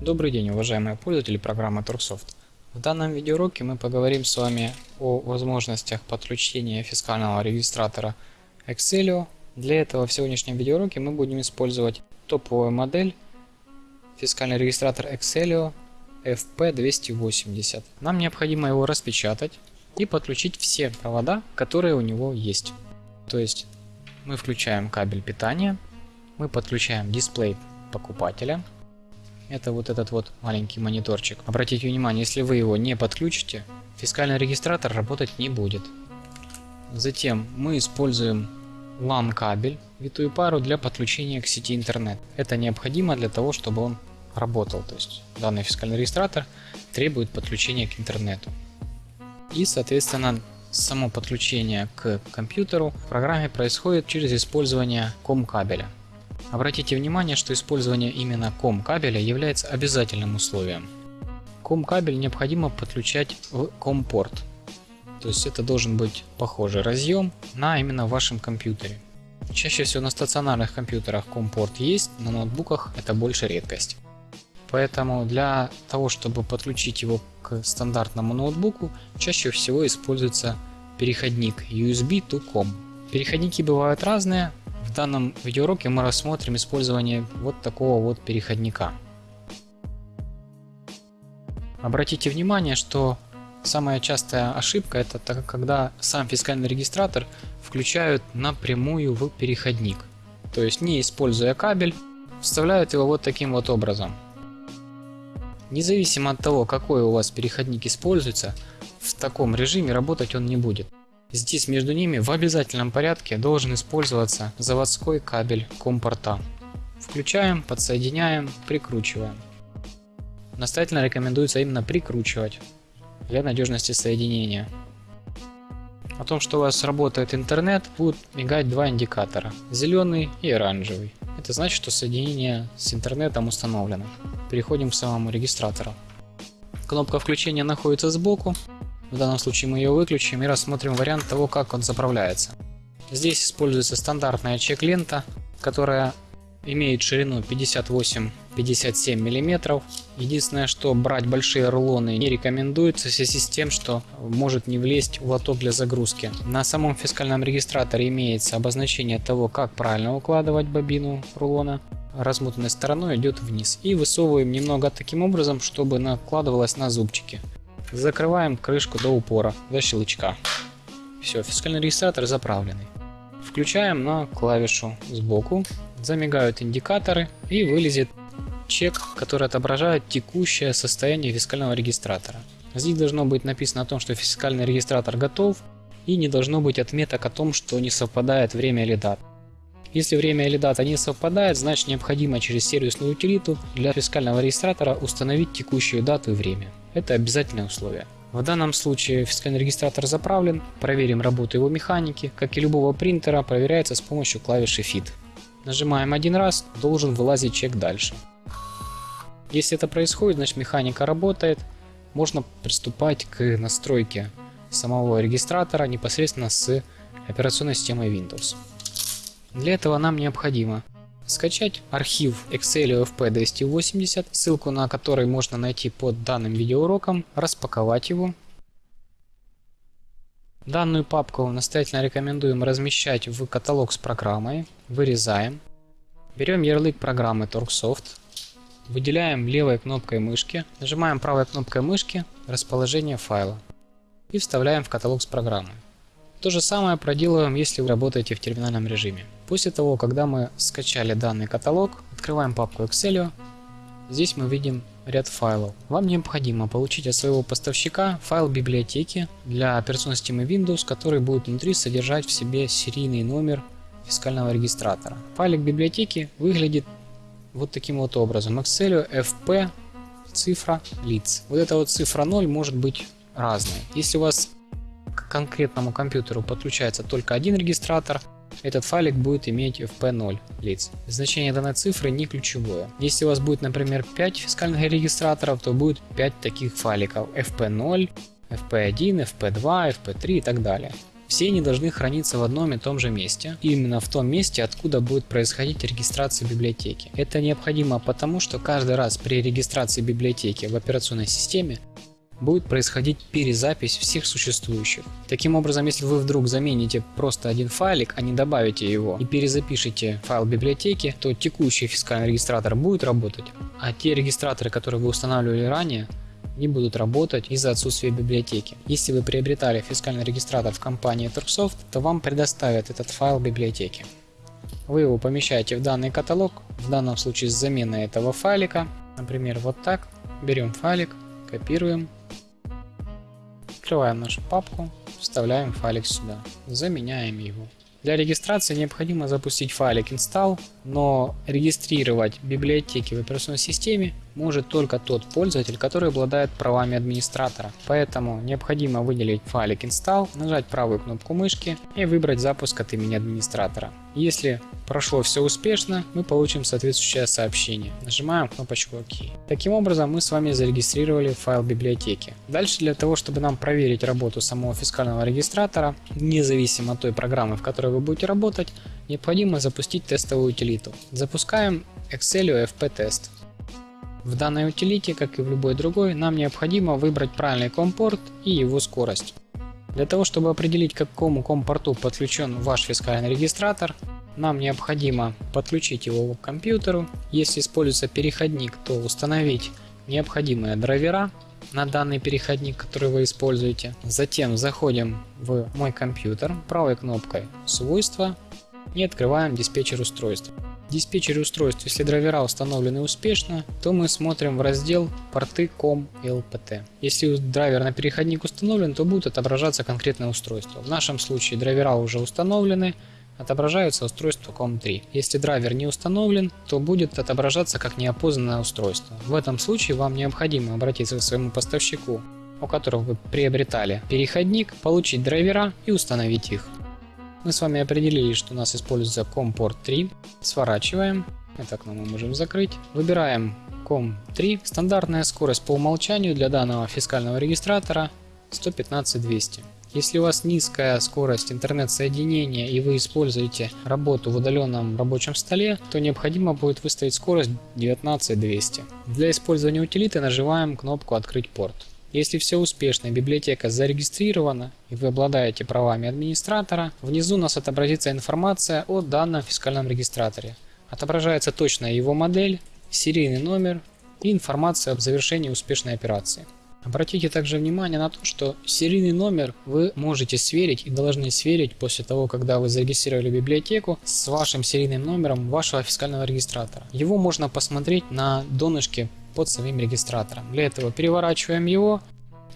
Добрый день, уважаемые пользователи программы Turksoft. В данном видеоуроке мы поговорим с вами о возможностях подключения фискального регистратора Excelio. Для этого в сегодняшнем видеоуроке мы будем использовать топовую модель фискальный регистратор Excelio FP280. Нам необходимо его распечатать и подключить все провода, которые у него есть. То есть мы включаем кабель питания, мы подключаем дисплей покупателя. Это вот этот вот маленький мониторчик. Обратите внимание, если вы его не подключите, фискальный регистратор работать не будет. Затем мы используем LAN кабель, витую пару для подключения к сети интернет. Это необходимо для того, чтобы он работал. То есть данный фискальный регистратор требует подключения к интернету. И соответственно само подключение к компьютеру в программе происходит через использование COM кабеля. Обратите внимание, что использование именно COM кабеля является обязательным условием. COM кабель необходимо подключать в COM порт. То есть это должен быть похожий разъем на именно вашем компьютере. Чаще всего на стационарных компьютерах COM порт есть, на ноутбуках это больше редкость. Поэтому для того, чтобы подключить его к стандартному ноутбуку, чаще всего используется переходник USB to COM. Переходники бывают разные, в данном видеоуроке мы рассмотрим использование вот такого вот переходника. Обратите внимание, что самая частая ошибка это когда сам фискальный регистратор включают напрямую в переходник. То есть не используя кабель, вставляют его вот таким вот образом. Независимо от того, какой у вас переходник используется, в таком режиме работать он не будет. Здесь между ними в обязательном порядке должен использоваться заводской кабель компорта. Включаем, подсоединяем, прикручиваем. Настоятельно рекомендуется именно прикручивать для надежности соединения. О том, что у вас работает интернет, будут мигать два индикатора, зеленый и оранжевый. Это значит, что соединение с интернетом установлено. Переходим к самому регистратору. Кнопка включения находится сбоку, в данном случае мы ее выключим и рассмотрим вариант того, как он заправляется. Здесь используется стандартная чек-лента, которая имеет ширину 58-57 мм. Единственное, что брать большие рулоны не рекомендуется в связи с тем, что может не влезть в лоток для загрузки. На самом фискальном регистраторе имеется обозначение того, как правильно укладывать бобину рулона. Размутанной стороной идет вниз. И высовываем немного таким образом, чтобы накладывалось на зубчики. Закрываем крышку до упора, до щелчка. Все, фискальный регистратор заправленный. Включаем на клавишу сбоку, замигают индикаторы и вылезет чек, который отображает текущее состояние фискального регистратора. Здесь должно быть написано о том, что фискальный регистратор готов и не должно быть отметок о том, что не совпадает время или дата. Если время или дата не совпадает, значит необходимо через сервисную утилиту для фискального регистратора установить текущую дату и время. Это обязательное условие. В данном случае фискальный регистратор заправлен, проверим работу его механики, как и любого принтера, проверяется с помощью клавиши Fit. Нажимаем один раз, должен вылазить чек дальше. Если это происходит, значит механика работает, можно приступать к настройке самого регистратора непосредственно с операционной системой Windows. Для этого нам необходимо скачать архив Excel FP280, ссылку на который можно найти под данным видеоуроком, распаковать его. Данную папку настоятельно рекомендуем размещать в каталог с программой. Вырезаем. Берем ярлык программы Torxsoft. Выделяем левой кнопкой мышки. Нажимаем правой кнопкой мышки расположение файла. И вставляем в каталог с программой. То же самое проделываем, если вы работаете в терминальном режиме. После того, когда мы скачали данный каталог, открываем папку Excel. Здесь мы видим ряд файлов. Вам необходимо получить от своего поставщика файл библиотеки для операционной системы Windows, который будет внутри содержать в себе серийный номер фискального регистратора. Файлик библиотеки выглядит вот таким вот образом. Excel FP цифра лиц. Вот эта вот цифра 0 может быть разной. Если у вас к конкретному компьютеру подключается только один регистратор, этот файлик будет иметь FP0 лиц. Значение данной цифры не ключевое. Если у вас будет, например, 5 фискальных регистраторов, то будет 5 таких файликов FP0, FP1, FP2, FP3 и так далее. Все они должны храниться в одном и том же месте, именно в том месте, откуда будет происходить регистрация библиотеки. Это необходимо потому, что каждый раз при регистрации библиотеки в операционной системе будет происходить перезапись всех существующих. Таким образом, если вы вдруг замените просто один файлик, а не добавите его и перезапишите файл библиотеки, то текущий фискальный регистратор будет работать, а те регистраторы, которые вы устанавливали ранее, не будут работать из-за отсутствия библиотеки. Если вы приобретали фискальный регистратор в компании Turksoft, то вам предоставят этот файл библиотеки. Вы его помещаете в данный каталог, в данном случае с заменой этого файлика, например, вот так. Берем файлик, копируем Открываем нашу папку, вставляем файлик сюда, заменяем его. Для регистрации необходимо запустить файлик install, но регистрировать библиотеки в операционной системе может только тот пользователь, который обладает правами администратора. Поэтому необходимо выделить файлик install, нажать правую кнопку мышки и выбрать запуск от имени администратора. Если прошло все успешно, мы получим соответствующее сообщение. Нажимаем кнопочку ОК. Таким образом мы с вами зарегистрировали файл библиотеки. Дальше для того, чтобы нам проверить работу самого фискального регистратора, независимо от той программы, в которой вы будете работать, необходимо запустить тестовую утилиту. Запускаем Excel FP Test. В данной утилите, как и в любой другой, нам необходимо выбрать правильный компорт и его скорость. Для того, чтобы определить, к какому компорту подключен ваш фискальный регистратор, нам необходимо подключить его к компьютеру. Если используется переходник, то установить необходимые драйвера на данный переходник, который вы используете. Затем заходим в мой компьютер правой кнопкой «Свойства» и открываем диспетчер устройств. Диспетчере устройств, если драйвера установлены успешно, то мы смотрим в раздел порты COM и LPT. Если драйвер на переходник установлен, то будет отображаться конкретное устройство. В нашем случае драйвера уже установлены, отображаются устройство COM3. Если драйвер не установлен, то будет отображаться как неопознанное устройство. В этом случае вам необходимо обратиться к своему поставщику, у которого вы приобретали переходник, получить драйвера и установить их. Мы с вами определили, что у нас используется COM-порт 3. Сворачиваем. Это окно мы можем закрыть. Выбираем COM3. Стандартная скорость по умолчанию для данного фискального регистратора 115-200. Если у вас низкая скорость интернет-соединения и вы используете работу в удаленном рабочем столе, то необходимо будет выставить скорость 19200. Для использования утилиты нажимаем кнопку «Открыть порт». Если все успешно, библиотека зарегистрирована и вы обладаете правами администратора, внизу у нас отобразится информация о данном фискальном регистраторе. Отображается точная его модель, серийный номер и информация об завершении успешной операции. Обратите также внимание на то, что серийный номер вы можете сверить и должны сверить после того, когда вы зарегистрировали библиотеку с вашим серийным номером вашего фискального регистратора. Его можно посмотреть на донышке под самим регистратором. Для этого переворачиваем его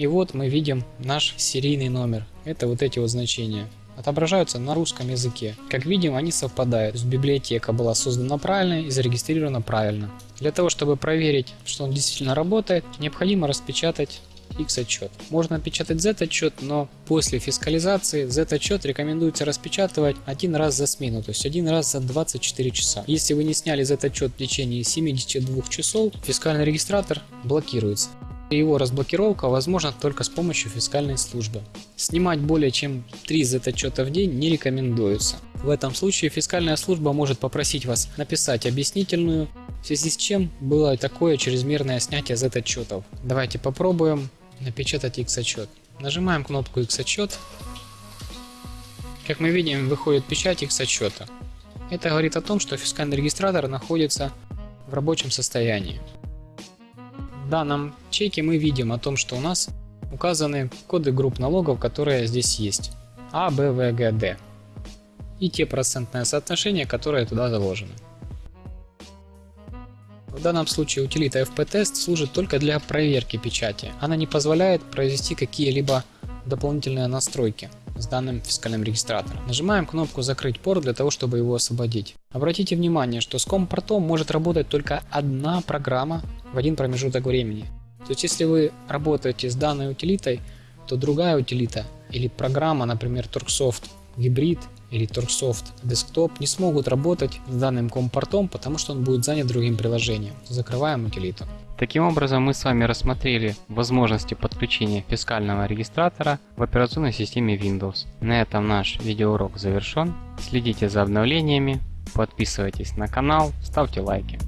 и вот мы видим наш серийный номер. Это вот эти вот значения отображаются на русском языке. Как видим, они совпадают. То есть библиотека была создана правильно и зарегистрирована правильно. Для того, чтобы проверить, что он действительно работает, необходимо распечатать X-отчет. Можно печатать Z-отчет, но после фискализации Z-отчет рекомендуется распечатывать один раз за смену, то есть один раз за 24 часа. Если вы не сняли Z-отчет в течение 72 часов, фискальный регистратор блокируется. Его разблокировка возможна только с помощью фискальной службы. Снимать более чем 3 Z-отчета в день не рекомендуется. В этом случае фискальная служба может попросить вас написать объяснительную, в связи с чем было такое чрезмерное снятие Z-отчетов. Давайте попробуем напечатать X-отчет. Нажимаем кнопку X-отчет. Как мы видим, выходит печать X-отчета. Это говорит о том, что фискальный регистратор находится в рабочем состоянии. В данном чеке мы видим о том, что у нас указаны коды групп налогов, которые здесь есть. А, Б, В, Г, Д. И те процентные соотношения, которые туда заложены. В данном случае утилита fp-test служит только для проверки печати. Она не позволяет произвести какие-либо дополнительные настройки с данным фискальным регистратором. Нажимаем кнопку «Закрыть порт» для того, чтобы его освободить. Обратите внимание, что с COM-портом может работать только одна программа в один промежуток времени. То есть если вы работаете с данной утилитой, то другая утилита или программа, например Turksoft Hybrid или Turksoft Desktop не смогут работать с данным компортом, потому что он будет занят другим приложением. Закрываем утилиту. Таким образом мы с вами рассмотрели возможности подключения фискального регистратора в операционной системе Windows. На этом наш видеоурок завершен. Следите за обновлениями, подписывайтесь на канал, ставьте лайки.